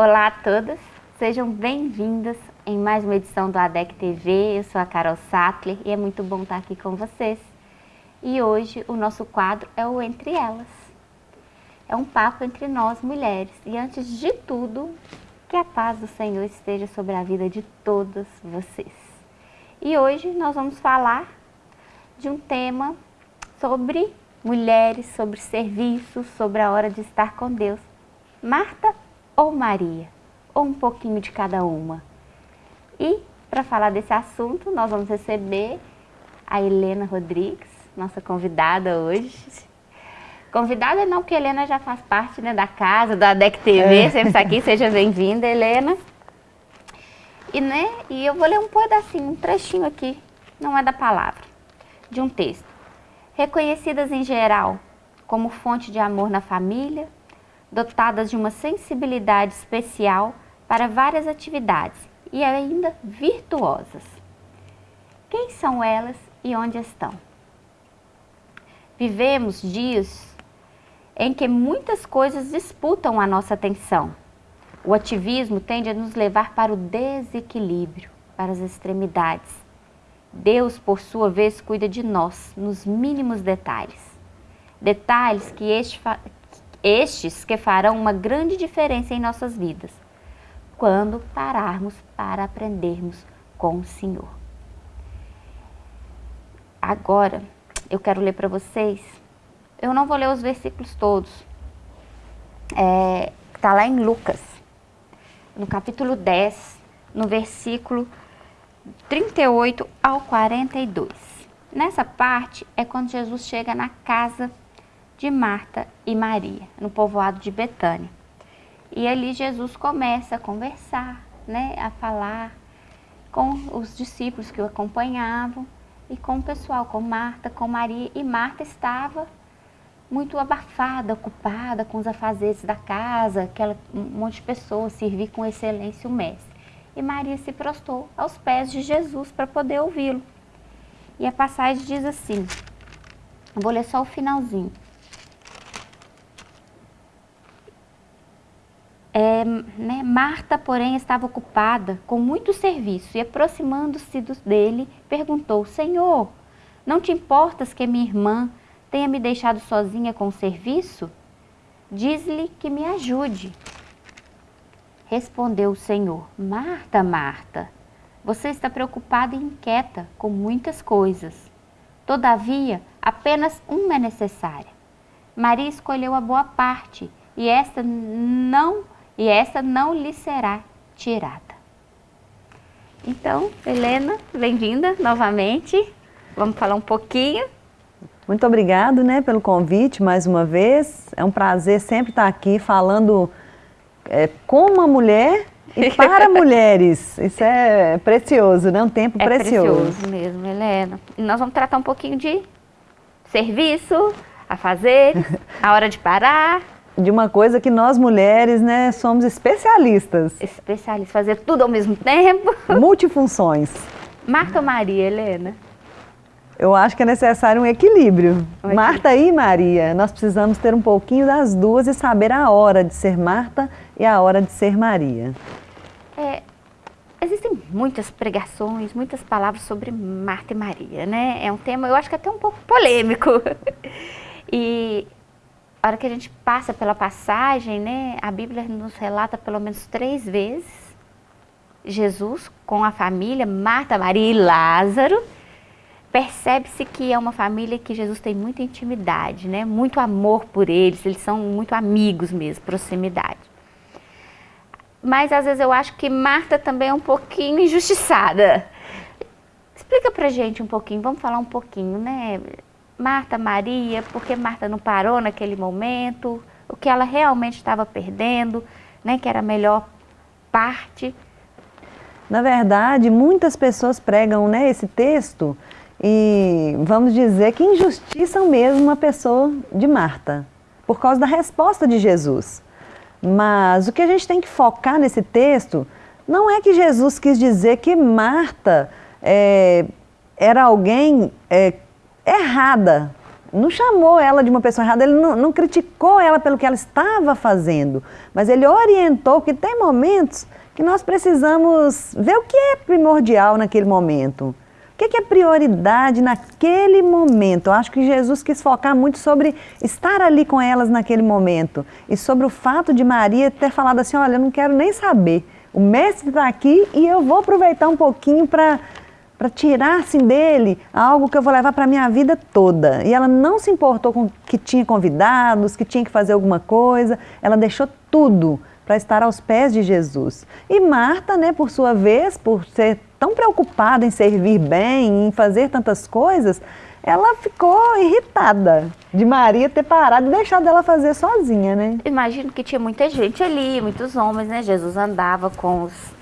Olá a todas, sejam bem-vindas em mais uma edição do ADEC TV. Eu sou a Carol Sattler e é muito bom estar aqui com vocês. E hoje o nosso quadro é o Entre Elas. É um papo entre nós mulheres e antes de tudo, que a paz do Senhor esteja sobre a vida de todas vocês. E hoje nós vamos falar de um tema sobre mulheres, sobre serviços, sobre a hora de estar com Deus. Marta ou Maria? Ou um pouquinho de cada uma? E para falar desse assunto, nós vamos receber a Helena Rodrigues, nossa convidada hoje. Convidada não, porque a Helena já faz parte né, da casa, da DEC TV, é. sempre está aqui, seja bem-vinda, Helena. E, né, e eu vou ler um pedacinho, um trechinho aqui, não é da palavra, de um texto. Reconhecidas em geral como fonte de amor na família, dotadas de uma sensibilidade especial para várias atividades e ainda virtuosas. Quem são elas e onde estão? Vivemos dias em que muitas coisas disputam a nossa atenção. O ativismo tende a nos levar para o desequilíbrio, para as extremidades. Deus, por sua vez, cuida de nós nos mínimos detalhes. Detalhes que este, estes que farão uma grande diferença em nossas vidas, quando pararmos para aprendermos com o Senhor. Agora, eu quero ler para vocês eu não vou ler os versículos todos. Está é, lá em Lucas, no capítulo 10, no versículo 38 ao 42. Nessa parte é quando Jesus chega na casa de Marta e Maria, no povoado de Betânia. E ali Jesus começa a conversar, né, a falar com os discípulos que o acompanhavam e com o pessoal, com Marta, com Maria. E Marta estava muito abafada, ocupada com os afazeres da casa, aquela um monte de pessoas, servir com excelência o mestre. E Maria se prostou aos pés de Jesus para poder ouvi-lo. E a passagem diz assim, vou ler só o finalzinho. É, né, Marta, porém, estava ocupada com muito serviço e, aproximando-se dele, perguntou, Senhor, não te importas que minha irmã tenha me deixado sozinha com o serviço? Diz-lhe que me ajude. Respondeu o Senhor, Marta, Marta, você está preocupada e inquieta com muitas coisas. Todavia, apenas uma é necessária. Maria escolheu a boa parte, e esta não, e esta não lhe será tirada. Então, Helena, bem-vinda novamente. Vamos falar um pouquinho muito obrigado né, pelo convite mais uma vez. É um prazer sempre estar aqui falando é, com uma mulher e para mulheres. Isso é precioso, né? Um tempo é precioso. precioso mesmo, Helena. E nós vamos tratar um pouquinho de serviço, a fazer, a hora de parar. De uma coisa que nós mulheres, né, somos especialistas. Especialistas, fazer tudo ao mesmo tempo. Multifunções. Marta Maria, Helena. Eu acho que é necessário um equilíbrio. Marta e Maria, nós precisamos ter um pouquinho das duas e saber a hora de ser Marta e a hora de ser Maria. É, existem muitas pregações, muitas palavras sobre Marta e Maria, né? É um tema, eu acho que até um pouco polêmico. e a hora que a gente passa pela passagem, né, a Bíblia nos relata pelo menos três vezes Jesus com a família, Marta, Maria e Lázaro, percebe-se que é uma família que Jesus tem muita intimidade, né? muito amor por eles, eles são muito amigos mesmo, proximidade. Mas às vezes eu acho que Marta também é um pouquinho injustiçada. Explica pra gente um pouquinho, vamos falar um pouquinho, né? Marta, Maria, por que Marta não parou naquele momento? O que ela realmente estava perdendo, né? Que era a melhor parte. Na verdade, muitas pessoas pregam né, esse texto e vamos dizer que injustiçam mesmo uma pessoa de Marta, por causa da resposta de Jesus. Mas o que a gente tem que focar nesse texto não é que Jesus quis dizer que Marta é, era alguém é, errada não chamou ela de uma pessoa errada, ele não, não criticou ela pelo que ela estava fazendo, mas ele orientou que tem momentos que nós precisamos ver o que é primordial naquele momento. O que é prioridade naquele momento? Eu acho que Jesus quis focar muito sobre estar ali com elas naquele momento e sobre o fato de Maria ter falado assim: olha, eu não quero nem saber. O mestre está aqui e eu vou aproveitar um pouquinho para para tirar assim, dele algo que eu vou levar para a minha vida toda. E ela não se importou com que tinha convidados, que tinha que fazer alguma coisa, ela deixou tudo para estar aos pés de Jesus. E Marta, né, por sua vez, por ser tão preocupada em servir bem, em fazer tantas coisas, ela ficou irritada de Maria ter parado e deixado ela fazer sozinha, né? Imagino que tinha muita gente ali, muitos homens, né? Jesus andava com os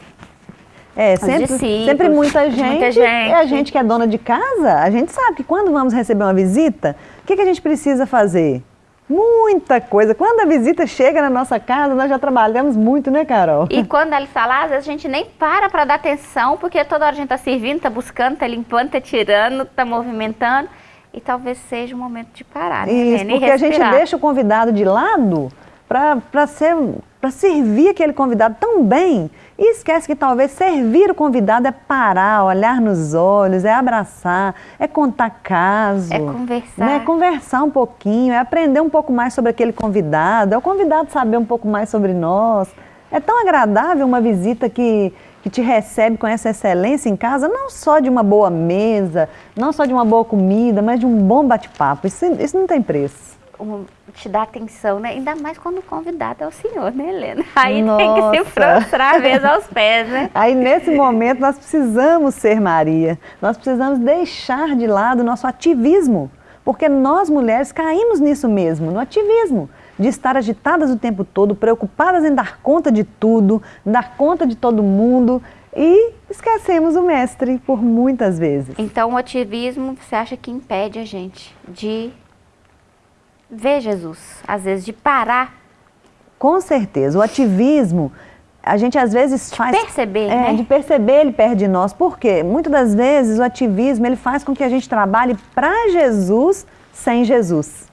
é, sempre, sempre muita gente, muita gente. E a gente que é dona de casa, a gente sabe que quando vamos receber uma visita, o que, que a gente precisa fazer? Muita coisa. Quando a visita chega na nossa casa, nós já trabalhamos muito, né, Carol? E quando ela está lá, às vezes a gente nem para para dar atenção, porque toda hora a gente está servindo, está buscando, está limpando, está tirando, está movimentando. E talvez seja o momento de parar, né? Isso, porque a gente deixa o convidado de lado para servir aquele convidado tão bem e esquece que talvez servir o convidado é parar, olhar nos olhos, é abraçar, é contar caso. É conversar. Né? É conversar um pouquinho, é aprender um pouco mais sobre aquele convidado, é o convidado saber um pouco mais sobre nós. É tão agradável uma visita que, que te recebe com essa excelência em casa, não só de uma boa mesa, não só de uma boa comida, mas de um bom bate-papo. Isso, isso não tem preço um, te dá atenção, né? Ainda mais quando o convidado é o senhor, né, Helena? Aí Nossa. tem que se prostrar mesmo aos pés, né? Aí nesse momento nós precisamos ser Maria. Nós precisamos deixar de lado o nosso ativismo. Porque nós mulheres caímos nisso mesmo, no ativismo. De estar agitadas o tempo todo, preocupadas em dar conta de tudo, dar conta de todo mundo e esquecemos o mestre por muitas vezes. Então o ativismo, você acha que impede a gente de ver Jesus, às vezes de parar. Com certeza, o ativismo, a gente às vezes faz... Perceber, é, né? De perceber ele perto de nós. Por quê? Muitas das vezes o ativismo, ele faz com que a gente trabalhe para Jesus sem Jesus.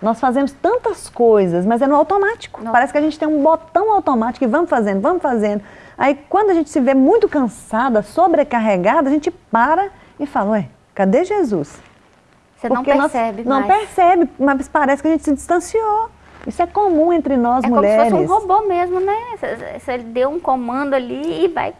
Nós fazemos tantas coisas, mas é no automático. Não. Parece que a gente tem um botão automático e vamos fazendo, vamos fazendo. Aí quando a gente se vê muito cansada, sobrecarregada, a gente para e fala, ué, cadê Jesus? Você não percebe Não percebe, mas parece que a gente se distanciou. Isso é comum entre nós é mulheres. É como se fosse um robô mesmo, né? Você deu um comando ali e vai...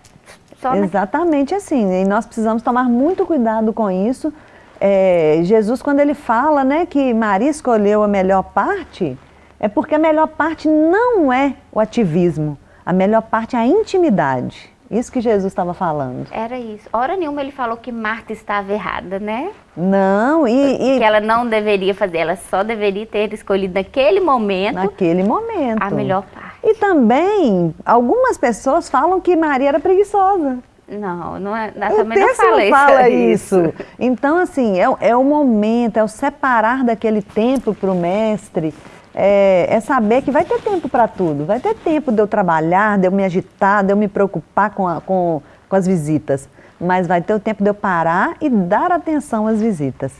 Só Exatamente assim. E nós precisamos tomar muito cuidado com isso. É, Jesus, quando ele fala né, que Maria escolheu a melhor parte, é porque a melhor parte não é o ativismo. A melhor parte é a intimidade. Isso que Jesus estava falando. Era isso. Hora nenhuma ele falou que Marta estava errada, né? Não, e, e... Que ela não deveria fazer, ela só deveria ter escolhido naquele momento... Naquele momento. A melhor parte. E também, algumas pessoas falam que Maria era preguiçosa. Não, não é, também não fala, não fala isso. isso. Então, assim, é, é o momento, é o separar daquele tempo para o mestre é, é, saber que vai ter tempo para tudo. Vai ter tempo de eu trabalhar, de eu me agitar, de eu me preocupar com, a, com, com as visitas. Mas vai ter o tempo de eu parar e dar atenção às visitas.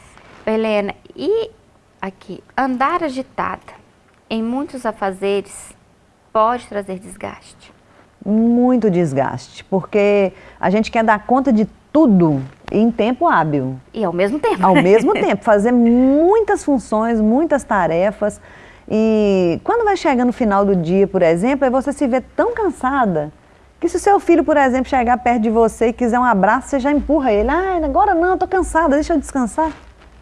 Helena, e aqui, andar agitada em muitos afazeres pode trazer desgaste? Muito desgaste, porque a gente quer dar conta de tudo em tempo hábil. E ao mesmo tempo. Ao mesmo tempo, fazer muitas funções, muitas tarefas. E quando vai chegando no final do dia, por exemplo, aí você se vê tão cansada que se o seu filho, por exemplo, chegar perto de você e quiser um abraço, você já empurra ele. Ah, agora não, eu tô cansada, deixa eu descansar.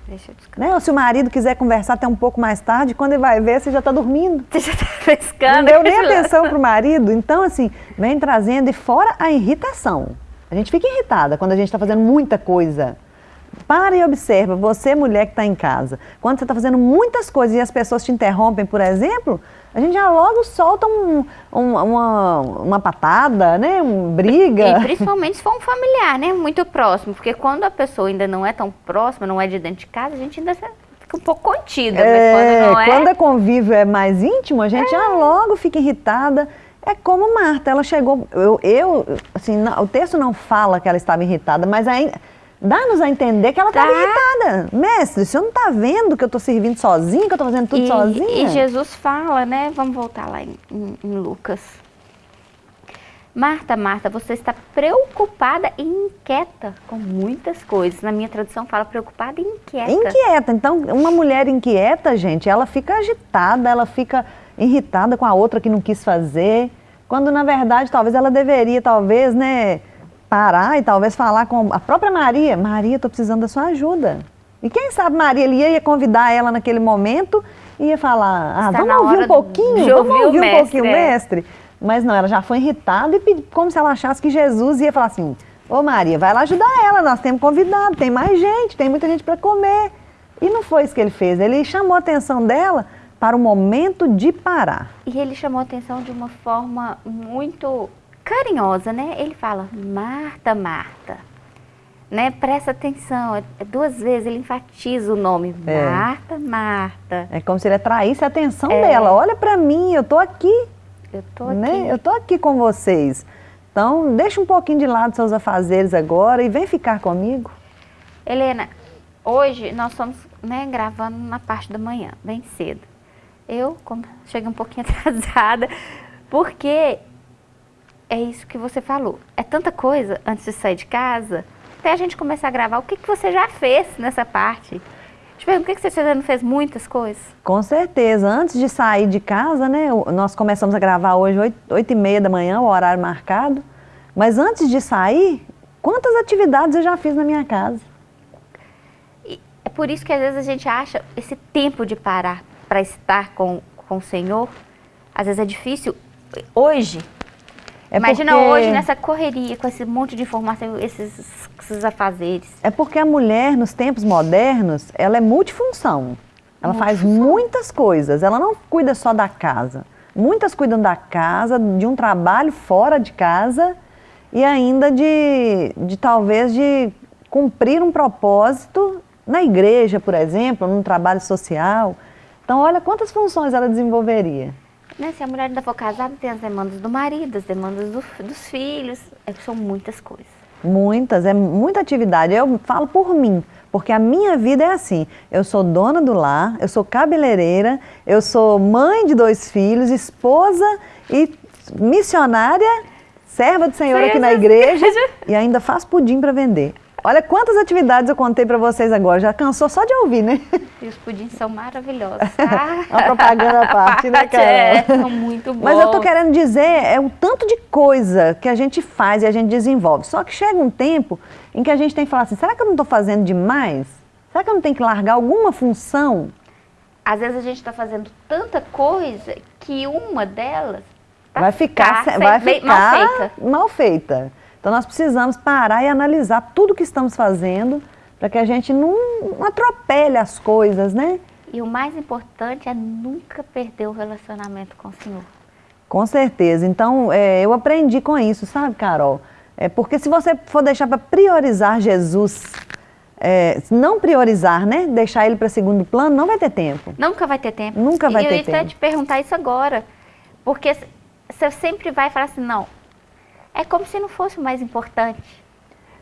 Deixa eu descansar. Né? Ou se o marido quiser conversar até um pouco mais tarde, quando ele vai ver, você já está dormindo. Você já está pescando. Não deu nem atenção para o marido. Então, assim, vem trazendo e fora a irritação. A gente fica irritada quando a gente está fazendo muita coisa. Para e observa, você mulher que está em casa, quando você está fazendo muitas coisas e as pessoas te interrompem, por exemplo, a gente já logo solta um, um, uma, uma patada, né, um briga. E principalmente se for um familiar, né, muito próximo, porque quando a pessoa ainda não é tão próxima, não é de dentro de casa, a gente ainda fica um pouco contida, é, mas quando não é... Quando a convívio é mais íntimo, a gente é. já logo fica irritada. É como Marta, ela chegou, eu, eu assim, não, o texto não fala que ela estava irritada, mas ainda dá-nos a entender que ela estava tá. irritada. Mestre, o senhor não está vendo que eu estou servindo sozinha, que eu estou fazendo tudo e, sozinha? E Jesus fala, né? Vamos voltar lá em, em, em Lucas. Marta, Marta, você está preocupada e inquieta com muitas coisas. Na minha tradução fala preocupada e inquieta. Inquieta. Então, uma mulher inquieta, gente, ela fica agitada, ela fica irritada com a outra que não quis fazer, quando na verdade talvez ela deveria, talvez, né, parar e talvez falar com a própria Maria, Maria, estou precisando da sua ajuda. E quem sabe Maria ele ia convidar ela naquele momento e ia falar, ah, vamos ouvir um pouquinho, vamos ouvir um pouquinho, é. mestre. Mas não, ela já foi irritada e pedi, como se ela achasse que Jesus ia falar assim, ô Maria, vai lá ajudar ela, nós temos convidado, tem mais gente, tem muita gente para comer. E não foi isso que ele fez, ele chamou a atenção dela para o momento de parar. E ele chamou a atenção de uma forma muito carinhosa, né? Ele fala, Marta, Marta, né? Presta atenção, é, é duas vezes ele enfatiza o nome, é. Marta, Marta. É como se ele atraísse a atenção é. dela, olha para mim, eu tô aqui. Eu tô né? aqui. Eu tô aqui com vocês. Então, deixa um pouquinho de lado seus afazeres agora e vem ficar comigo. Helena, hoje nós estamos né, gravando na parte da manhã, bem cedo. Eu como, cheguei um pouquinho atrasada, porque é isso que você falou. É tanta coisa antes de sair de casa, até a gente começar a gravar, o que, que você já fez nessa parte? Te pergunto, por que você não fez muitas coisas? Com certeza. Antes de sair de casa, né, nós começamos a gravar hoje 8, 8 e meia da manhã, o horário marcado. Mas antes de sair, quantas atividades eu já fiz na minha casa? E é por isso que às vezes a gente acha esse tempo de parar para estar com, com o Senhor, às vezes é difícil. Hoje, é Imagina porque... hoje nessa correria, com esse monte de informação, esses, esses afazeres. É porque a mulher, nos tempos modernos, ela é multifunção. Ela faz muitas coisas, ela não cuida só da casa. Muitas cuidam da casa, de um trabalho fora de casa e ainda de, de talvez de cumprir um propósito na igreja, por exemplo, num trabalho social. Então, olha quantas funções ela desenvolveria. Né? Se a mulher ainda for casada, tem as demandas do marido, as demandas do, dos filhos, é, são muitas coisas. Muitas, é muita atividade. Eu falo por mim, porque a minha vida é assim. Eu sou dona do lar, eu sou cabeleireira, eu sou mãe de dois filhos, esposa e missionária, serva do Senhor aqui na igreja e ainda faço pudim para vender. Olha quantas atividades eu contei para vocês agora. Já cansou só de ouvir, né? E os pudins são maravilhosos. Ah. Uma propaganda à parte, né, cara? É, são muito bons. Mas eu tô querendo dizer, é o tanto de coisa que a gente faz e a gente desenvolve. Só que chega um tempo em que a gente tem que falar assim, será que eu não estou fazendo demais? Será que eu não tenho que largar alguma função? Às vezes a gente está fazendo tanta coisa que uma delas vai ficar, vai ficar mal feita. Mal feita. Então nós precisamos parar e analisar tudo que estamos fazendo para que a gente não, não atropele as coisas, né? E o mais importante é nunca perder o relacionamento com o Senhor. Com certeza. Então, é, eu aprendi com isso, sabe, Carol? É porque se você for deixar para priorizar Jesus, é, não priorizar, né? Deixar ele para segundo plano, não vai ter tempo. Nunca vai ter tempo. Nunca vai e ter tempo. Eu ia te perguntar isso agora. Porque você sempre vai falar assim, não, é como se não fosse o mais importante.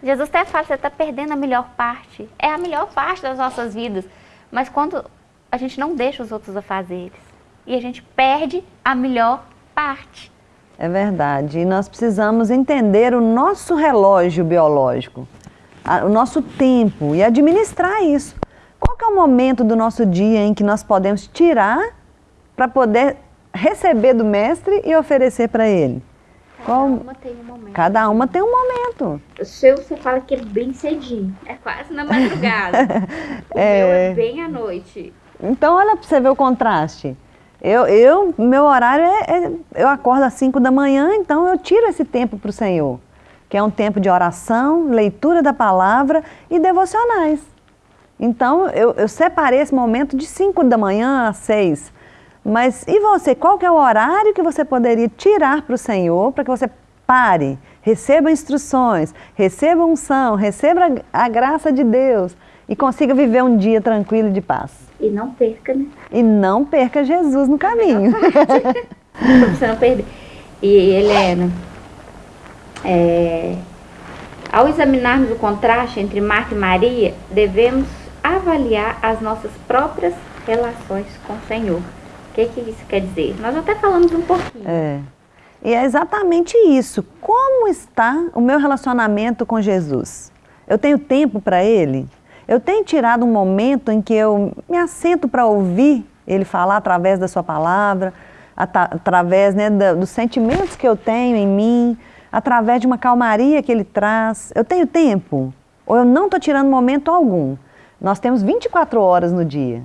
Jesus até fala, você está perdendo a melhor parte. É a melhor parte das nossas vidas. Mas quando a gente não deixa os outros a fazer e a gente perde a melhor parte. É verdade. E nós precisamos entender o nosso relógio biológico, o nosso tempo e administrar isso. Qual é o momento do nosso dia em que nós podemos tirar para poder receber do mestre e oferecer para ele? Cada uma tem um momento. Cada uma tem um momento. O seu você fala que é bem cedinho. É quase na madrugada. o é... meu é bem à noite. Então olha para você ver o contraste. Eu, eu meu horário é, é, eu acordo às 5 da manhã, então eu tiro esse tempo para o Senhor, que é um tempo de oração, leitura da palavra e devocionais. Então eu, eu separei esse momento de 5 da manhã às 6 mas e você, qual que é o horário que você poderia tirar para o Senhor para que você pare, receba instruções, receba unção, receba a graça de Deus e consiga viver um dia tranquilo de paz? E não perca, né? E não perca Jesus no caminho. para você não perder. E Helena, é, Ao examinarmos o contraste entre Marta e Maria, devemos avaliar as nossas próprias relações com o Senhor. Que, que isso quer dizer? Nós até falamos um pouquinho. É. E é exatamente isso. Como está o meu relacionamento com Jesus? Eu tenho tempo para Ele? Eu tenho tirado um momento em que eu me assento para ouvir Ele falar através da Sua palavra, através né, dos sentimentos que eu tenho em mim, através de uma calmaria que Ele traz. Eu tenho tempo? Ou eu não estou tirando momento algum? Nós temos 24 horas no dia.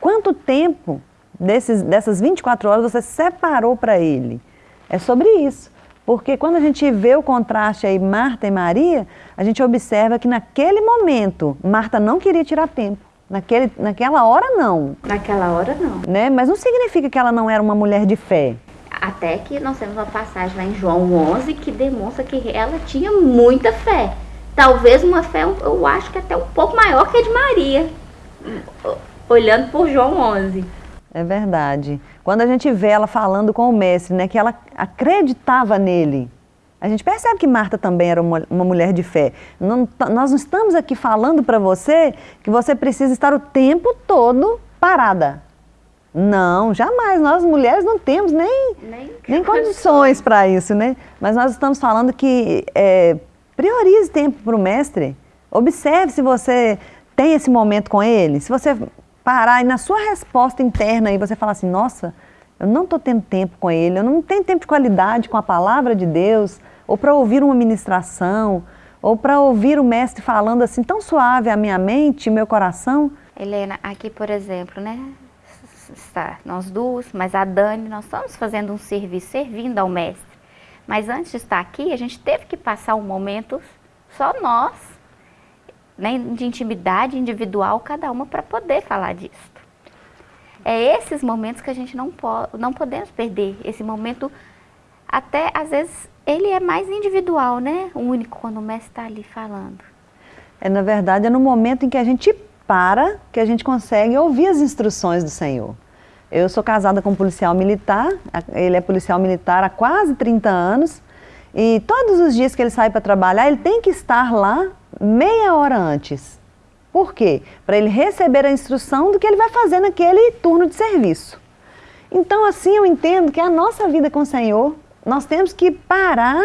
Quanto tempo desses, dessas 24 horas você separou para Ele? É sobre isso. Porque quando a gente vê o contraste aí, Marta e Maria, a gente observa que naquele momento, Marta não queria tirar tempo. Naquele, naquela hora, não. Naquela hora, não. Né? Mas não significa que ela não era uma mulher de fé. Até que nós temos uma passagem lá em João 11 que demonstra que ela tinha muita fé. Talvez uma fé, eu acho que até um pouco maior que a de Maria, olhando por João 11. É verdade. Quando a gente vê ela falando com o mestre, né, que ela acreditava nele, a gente percebe que Marta também era uma, uma mulher de fé. Não, nós não estamos aqui falando para você que você precisa estar o tempo todo parada. Não, jamais. Nós mulheres não temos nem, nem, nem condições para isso, né? Mas nós estamos falando que é, priorize tempo para o mestre. Observe se você tem esse momento com ele. Se você parar e na sua resposta interna e você falar assim, nossa, eu não estou tendo tempo com ele, eu não tenho tempo de qualidade com a palavra de Deus, ou para ouvir uma ministração, ou para ouvir o mestre falando assim tão suave a minha mente, meu coração. Helena, aqui por exemplo, né, está nós duas, mas a Dani, nós estamos fazendo um serviço, servindo ao mestre. Mas antes de estar aqui, a gente teve que passar um momento só nós, né, de intimidade individual, cada uma, para poder falar disso. É esses momentos que a gente não, po não podemos perder. Esse momento, até às vezes, ele é mais individual, né? Único, quando o mestre está ali falando. É, na verdade, é no momento em que a gente para que a gente consegue ouvir as instruções do Senhor. Eu sou casada com um policial militar, ele é policial militar há quase 30 anos, e todos os dias que ele sai para trabalhar, ele tem que estar lá meia hora antes. Por quê? Para ele receber a instrução do que ele vai fazer naquele turno de serviço. Então, assim, eu entendo que a nossa vida com o Senhor, nós temos que parar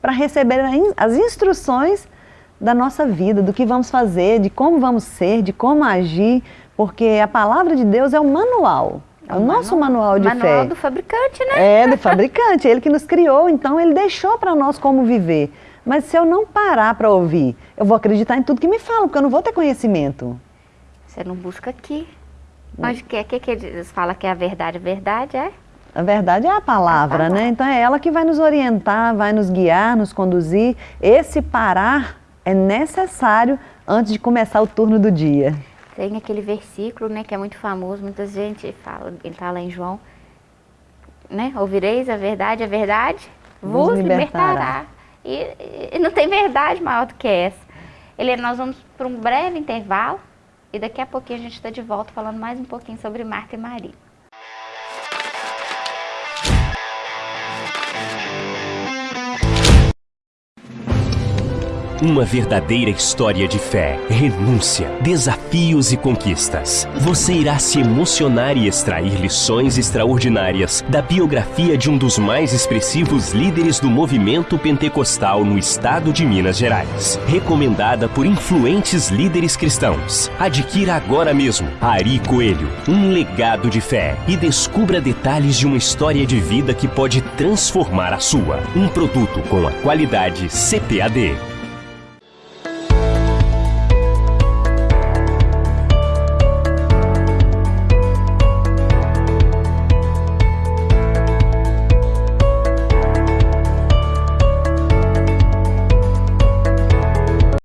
para receber as instruções da nossa vida, do que vamos fazer, de como vamos ser, de como agir, porque a palavra de Deus é o manual. É o, o nosso manual, de manual fé. Manual do fabricante, né? É, do fabricante, ele que nos criou, então ele deixou para nós como viver. Mas se eu não parar para ouvir, eu vou acreditar em tudo que me falam, porque eu não vou ter conhecimento. Você não busca aqui. Mas o que, que, que eles falam que é a verdade? A verdade é? A verdade é a palavra, a palavra, né? Então é ela que vai nos orientar, vai nos guiar, nos conduzir. Esse parar é necessário antes de começar o turno do dia. Tem aquele versículo, né, que é muito famoso, muita gente fala, ele está lá em João, né? Ouvireis a verdade, a verdade vos, vos libertará. libertará. E, e, não tem verdade maior do que essa. Ele, nós vamos para um breve intervalo e daqui a pouquinho a gente está de volta falando mais um pouquinho sobre Marta e Maria. Uma verdadeira história de fé, renúncia, desafios e conquistas. Você irá se emocionar e extrair lições extraordinárias da biografia de um dos mais expressivos líderes do movimento pentecostal no estado de Minas Gerais. Recomendada por influentes líderes cristãos. Adquira agora mesmo Ari Coelho, um legado de fé e descubra detalhes de uma história de vida que pode transformar a sua. Um produto com a qualidade CPAD.